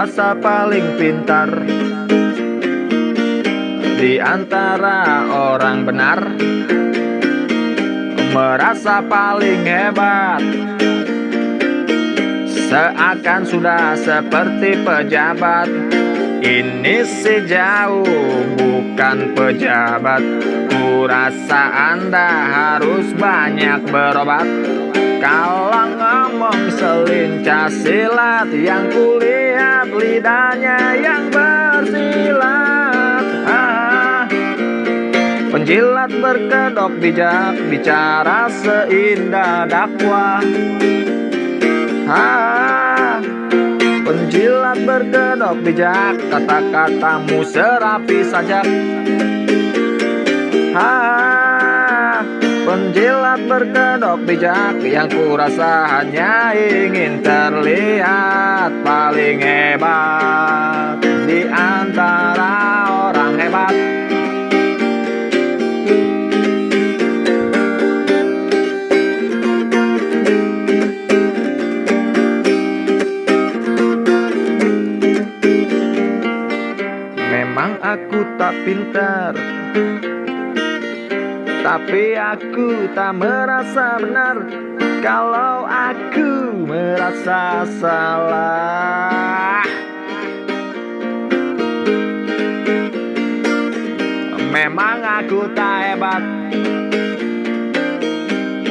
merasa paling pintar di antara orang benar, merasa paling hebat, seakan sudah seperti pejabat. Ini sejauh bukan pejabat, kurasa Anda harus banyak berobat. Kalau ngomong selincah silat Yang kulihat lidahnya yang bersilat Penjilat berkedok bijak Bicara seindah dakwah. Ah, Penjilat berkedok bijak Kata-katamu serapi sajak. Ah, Penjilat berkedok bijak yang kurasa hanya ingin terlihat paling hebat di antara aku tak pintar. Tapi aku tak merasa benar Kalau aku merasa salah. Memang aku tak hebat.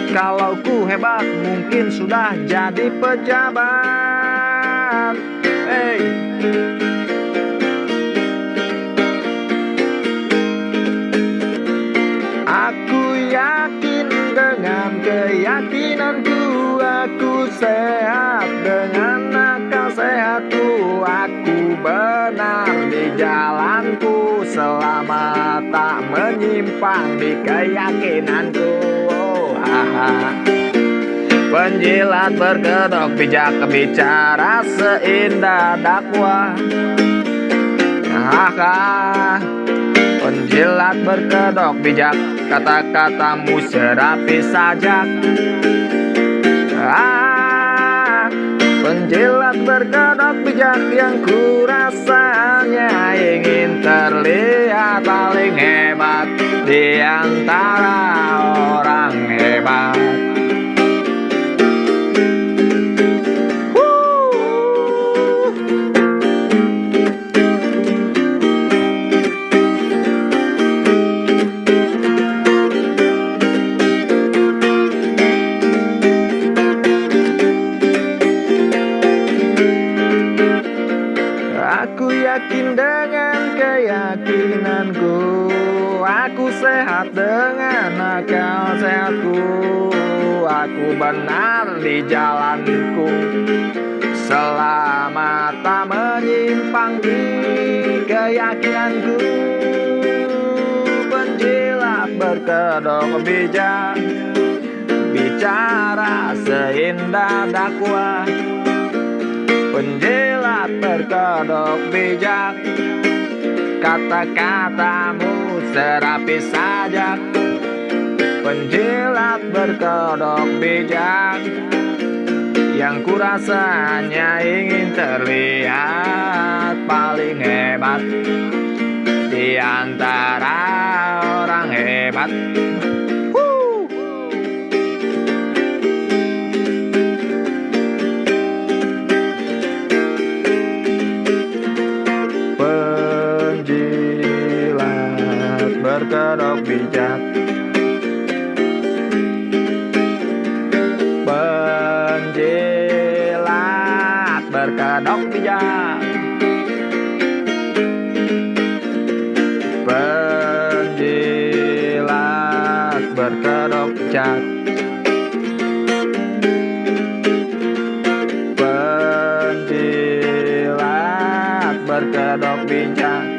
Kalau ku hebat mungkin sudah jadi pejabat. Hey sehat dengan akal sehatku Aku benar di jalanku. Selama tak menyimpang di keyakinanku. Oh, Penjilat berkedok bijak bicara seindah dakwah. Haha. Penjilat berkedok bijak Kata-katamu serapi sajak. Ah, Penjilat berkedok bijak Yang kurasanya ingin terlihat paling hebat Di antara dengan keyakinanku. Aku sehat dengan akal sehatku. Aku benar di jalanku. Selama tak menyimpang di keyakinanku. Penjilat berkedok bijak. Bicara seindah dakwah Penjilat berkedok bijak. Kata-katamu serapi sajak. Penjilat berkedok bijak. Yang kurasanya ingin terlihat paling hebat. Di antara orang hebat berkedok bijak Penjilat berkedok bijak Penjilat berkedok bijak Penjilat berkedok bijak